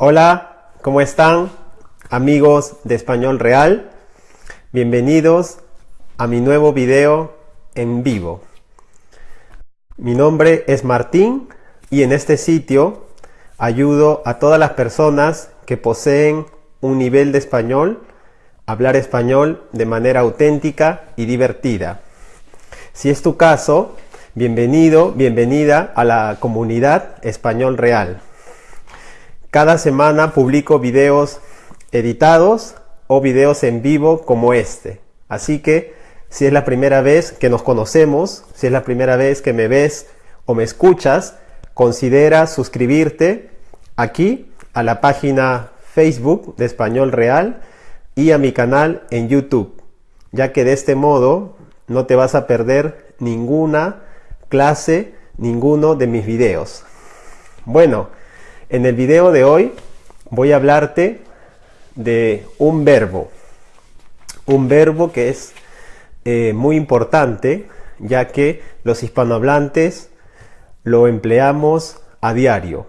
Hola, ¿cómo están amigos de Español Real? Bienvenidos a mi nuevo video en vivo. Mi nombre es Martín y en este sitio ayudo a todas las personas que poseen un nivel de español, hablar español de manera auténtica y divertida. Si es tu caso, bienvenido, bienvenida a la comunidad Español Real. Cada semana publico videos editados o videos en vivo como este. Así que si es la primera vez que nos conocemos, si es la primera vez que me ves o me escuchas, considera suscribirte aquí a la página Facebook de Español Real y a mi canal en YouTube, ya que de este modo no te vas a perder ninguna clase, ninguno de mis videos. Bueno, en el video de hoy voy a hablarte de un verbo, un verbo que es eh, muy importante, ya que los hispanohablantes lo empleamos a diario.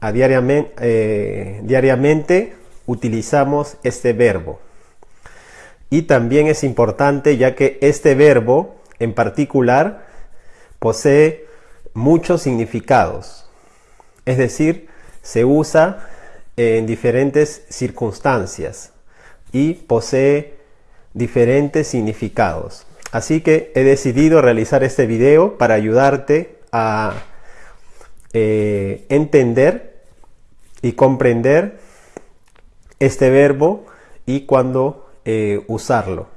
Eh, diariamente utilizamos este verbo. Y también es importante ya que este verbo en particular posee muchos significados. Es decir, se usa en diferentes circunstancias y posee diferentes significados. Así que he decidido realizar este video para ayudarte a eh, entender y comprender este verbo y cuándo eh, usarlo.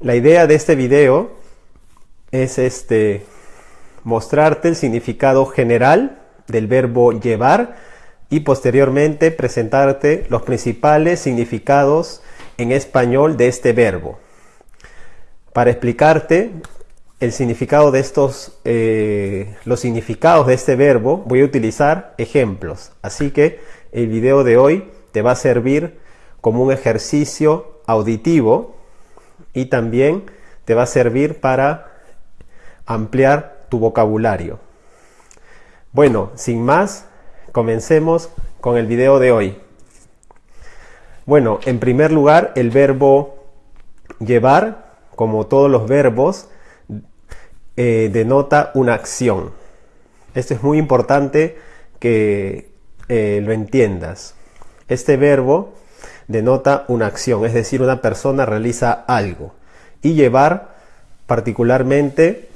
La idea de este video es este, mostrarte el significado general del verbo llevar y posteriormente presentarte los principales significados en español de este verbo. Para explicarte el significado de estos, eh, los significados de este verbo, voy a utilizar ejemplos. Así que el video de hoy te va a servir como un ejercicio auditivo y también te va a servir para ampliar tu vocabulario. Bueno, sin más, comencemos con el video de hoy. Bueno, en primer lugar, el verbo llevar, como todos los verbos, eh, denota una acción. Esto es muy importante que eh, lo entiendas. Este verbo denota una acción, es decir, una persona realiza algo. Y llevar, particularmente,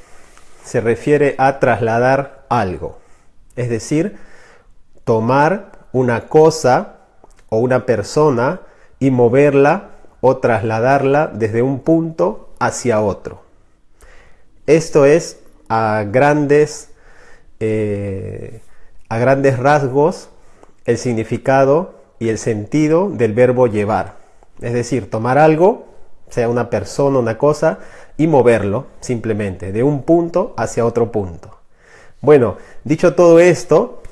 se refiere a trasladar algo es decir, tomar una cosa o una persona y moverla o trasladarla desde un punto hacia otro. Esto es a grandes, eh, a grandes rasgos el significado y el sentido del verbo llevar. Es decir, tomar algo, sea una persona, una cosa, y moverlo simplemente de un punto hacia otro punto. Bueno, dicho todo esto,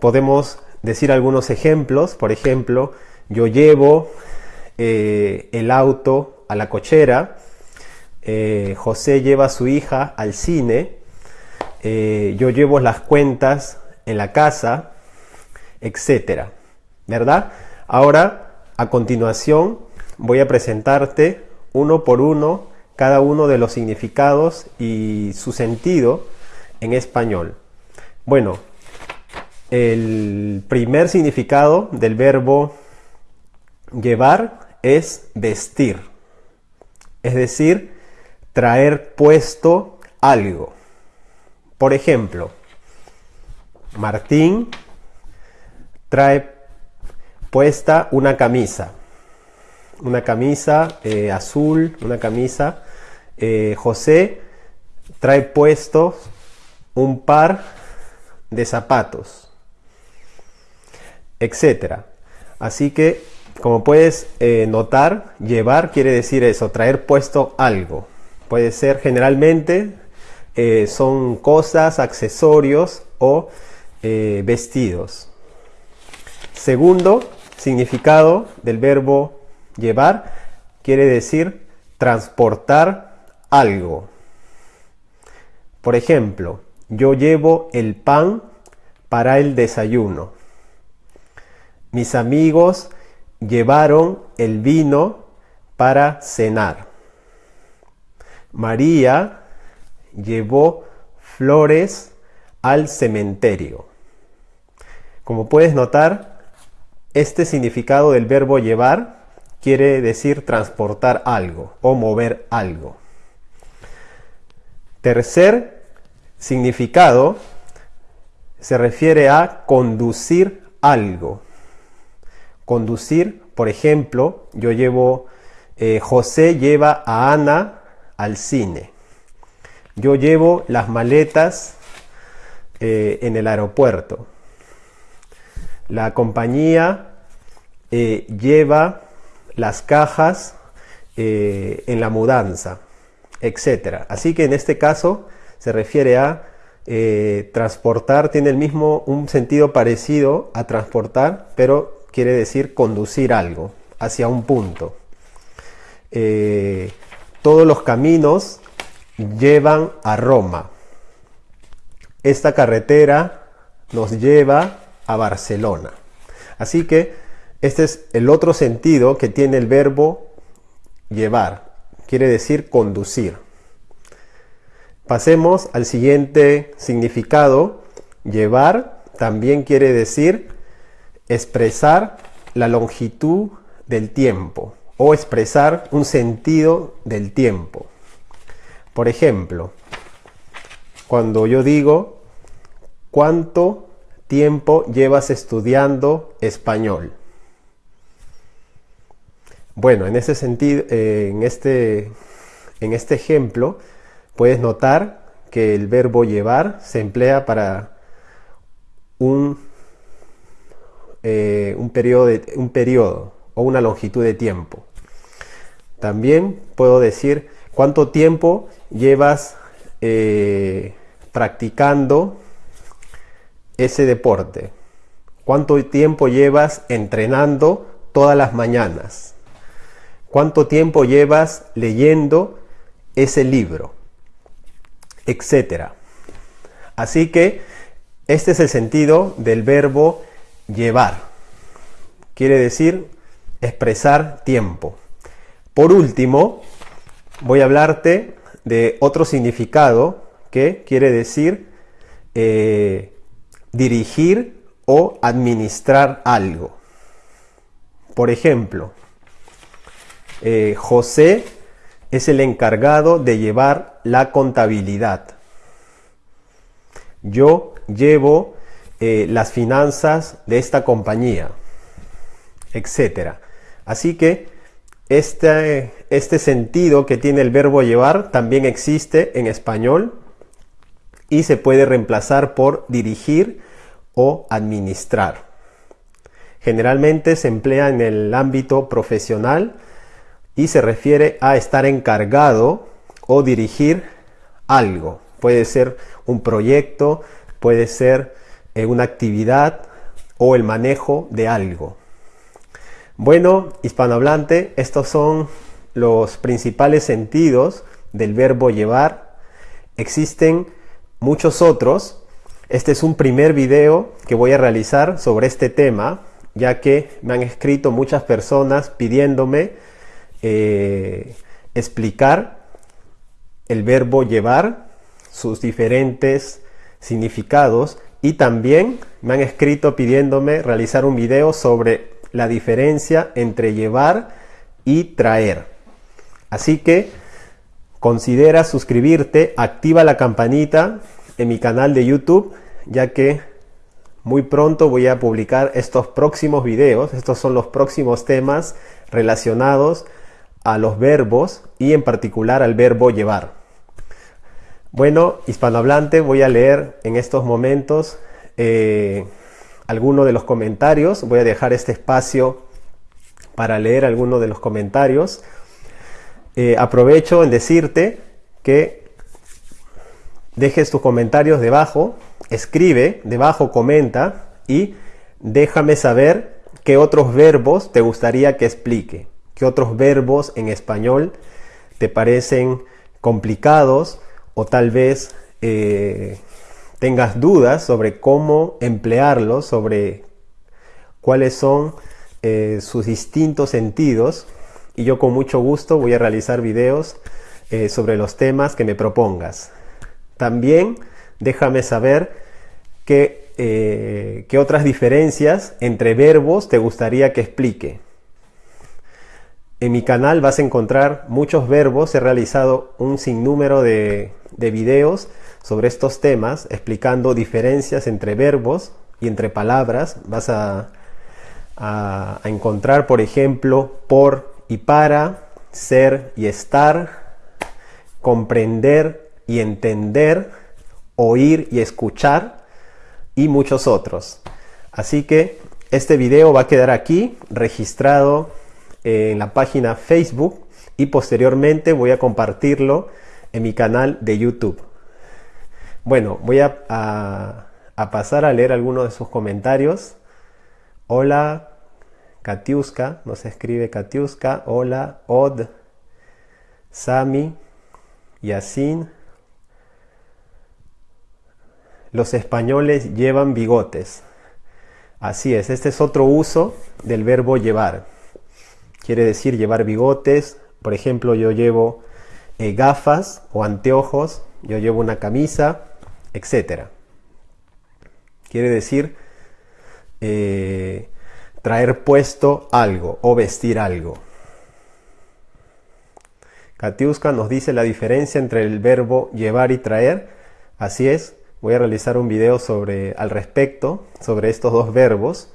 podemos decir algunos ejemplos. Por ejemplo, yo llevo eh, el auto a la cochera, eh, José lleva a su hija al cine, eh, yo llevo las cuentas en la casa, etcétera, ¿verdad? Ahora, a continuación, voy a presentarte uno por uno cada uno de los significados y su sentido en español? Bueno, el primer significado del verbo llevar es vestir, es decir, traer puesto algo. Por ejemplo, Martín trae puesta una camisa, una camisa eh, azul, una camisa. Eh, José trae puestos un par de zapatos, etcétera. Así que, como puedes eh, notar, llevar quiere decir eso, traer puesto algo. Puede ser generalmente eh, son cosas, accesorios o eh, vestidos. Segundo significado del verbo llevar quiere decir transportar algo. Por ejemplo, yo llevo el pan para el desayuno. mis amigos llevaron el vino para cenar. María llevó flores al cementerio. Como puedes notar, este significado del verbo llevar quiere decir transportar algo o mover algo. Tercer significado se refiere a conducir algo. Conducir, por ejemplo, yo llevo, eh, José lleva a Ana al cine. Yo llevo las maletas eh, en el aeropuerto. La compañía eh, lleva las cajas en la mudanza, etc. Así que en este caso se refiere a eh, transportar tiene el mismo, un sentido parecido a transportar, pero quiere decir conducir algo hacia un punto. Eh, todos los caminos llevan a Roma. Esta carretera nos lleva a Barcelona. Así que este es el otro sentido que tiene el verbo llevar. Quiere decir conducir. Pasemos al siguiente significado. Llevar también quiere decir expresar la longitud del tiempo o expresar un sentido del tiempo. Por ejemplo, cuando yo digo, ¿cuánto tiempo llevas estudiando español? Bueno, en ese sentido, eh, en, este, en este ejemplo, puedes notar que el verbo llevar se emplea para un, eh, un, periodo un o una longitud de tiempo. También puedo decir cuánto tiempo llevas eh, practicando ese deporte. ¿Cuánto tiempo llevas entrenando todas las mañanas? ¿Cuánto tiempo llevas leyendo ese libro? Etcétera. Así que este es el sentido del verbo llevar. Quiere decir expresar tiempo. Por último, voy a hablarte de otro significado que quiere decir eh, dirigir o administrar algo. Por ejemplo, eh, José es el encargado de llevar la contabilidad. Yo llevo eh, las finanzas de esta compañía, etc. Así que este, este sentido que tiene el verbo llevar también existe en español y se puede reemplazar por dirigir o administrar. Generalmente se emplea en el ámbito profesional y se refiere a estar encargado o dirigir algo. Puede ser un proyecto, puede ser eh, una actividad o el manejo de algo. Bueno, hispanohablante, estos son los principales sentidos del verbo llevar. Existen muchos otros. Este es un primer video que voy a realizar sobre este tema, ya que me han escrito muchas personas pidiéndome eh, explicar el verbo llevar, sus diferentes significados y también me han escrito pidiéndome realizar un video sobre la diferencia entre llevar y traer. Así que considera suscribirte, activa la campanita en mi canal de YouTube, ya que muy pronto voy a publicar estos próximos videos. Estos son los próximos temas relacionados a los verbos y en particular al verbo llevar. Bueno, hispanohablante, voy a leer en estos momentos eh, algunos de los comentarios. Voy a dejar este espacio para leer algunos de los comentarios. Eh, aprovecho en decirte que dejes tus comentarios debajo, escribe debajo, comenta y déjame saber qué otros verbos te gustaría que explique. ¿Qué otros verbos en español te parecen complicados o tal vez eh, tengas dudas sobre cómo emplearlos, sobre cuáles son eh, sus distintos sentidos y yo con mucho gusto voy a realizar videos eh, sobre los temas que me propongas. También déjame saber qué, qué otras diferencias entre verbos te gustaría que explique. En mi canal vas a encontrar muchos verbos, he realizado un sinnúmero de, de videos sobre estos temas explicando diferencias entre verbos y entre palabras. Vas a, a, encontrar, por ejemplo, por y para, ser y estar, comprender y entender, oír y escuchar y muchos otros. Así que este video va a quedar aquí registrado en la página Facebook y posteriormente voy a compartirlo en mi canal de YouTube. Bueno, voy a, pasar a leer algunos de sus comentarios. Hola, Katiuska, nos escribe Katiuska. Hola, Od, Sami, Yasin. Los españoles llevan bigotes. Así es, este es otro uso del verbo llevar. Quiere decir llevar bigotes. Por ejemplo, yo llevo eh, gafas o anteojos, yo llevo una camisa, etc. Quiere decir eh, traer puesto algo o vestir algo. Katiuska nos dice la diferencia entre el verbo llevar y traer. Así es, voy a realizar un video sobre, al respecto sobre estos dos verbos.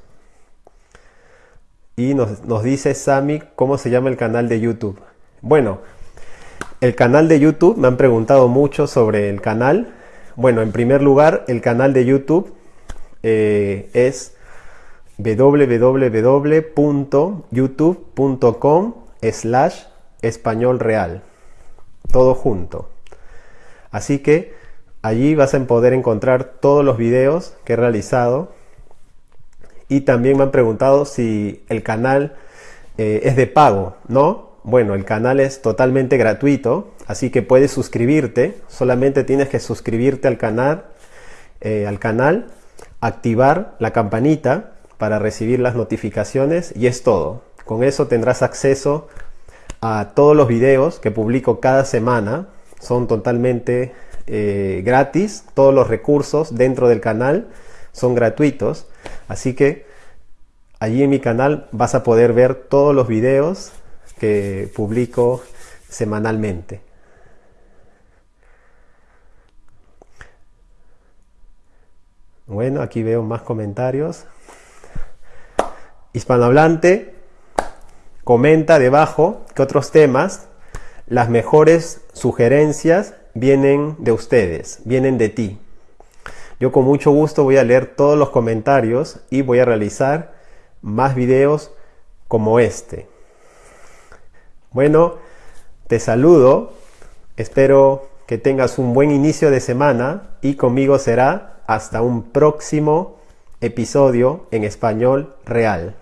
Y nos, nos dice Sami cómo se llama el canal de YouTube. Bueno, el canal de YouTube, me han preguntado mucho sobre el canal. Bueno, en primer lugar, el canal de YouTube eh, es www.youtube.com slash. Todo junto. Así que allí vas a poder encontrar todos los videos que he realizado. Y también me han preguntado si el canal eh, es de pago, ¿no? Bueno, el canal es totalmente gratuito, así que puedes suscribirte. Solamente tienes que suscribirte al canal, eh, al canal activar la campanita para recibir las notificaciones y es todo. Con eso tendrás acceso a todos los videos que publico cada semana. Son totalmente eh, gratis. Todos los recursos dentro del canal son gratuitos. Así que allí en mi canal vas a poder ver todos los videos que publico semanalmente. Bueno, aquí veo más comentarios. Hispanohablante comenta debajo que otros temas, las mejores sugerencias vienen de ustedes, vienen de ti. Yo con mucho gusto voy a leer todos los comentarios y voy a realizar más videos como este. Bueno, te saludo, espero que tengas un buen inicio de semana y conmigo será hasta un próximo episodio en español real.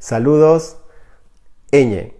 Saludos, Eñe.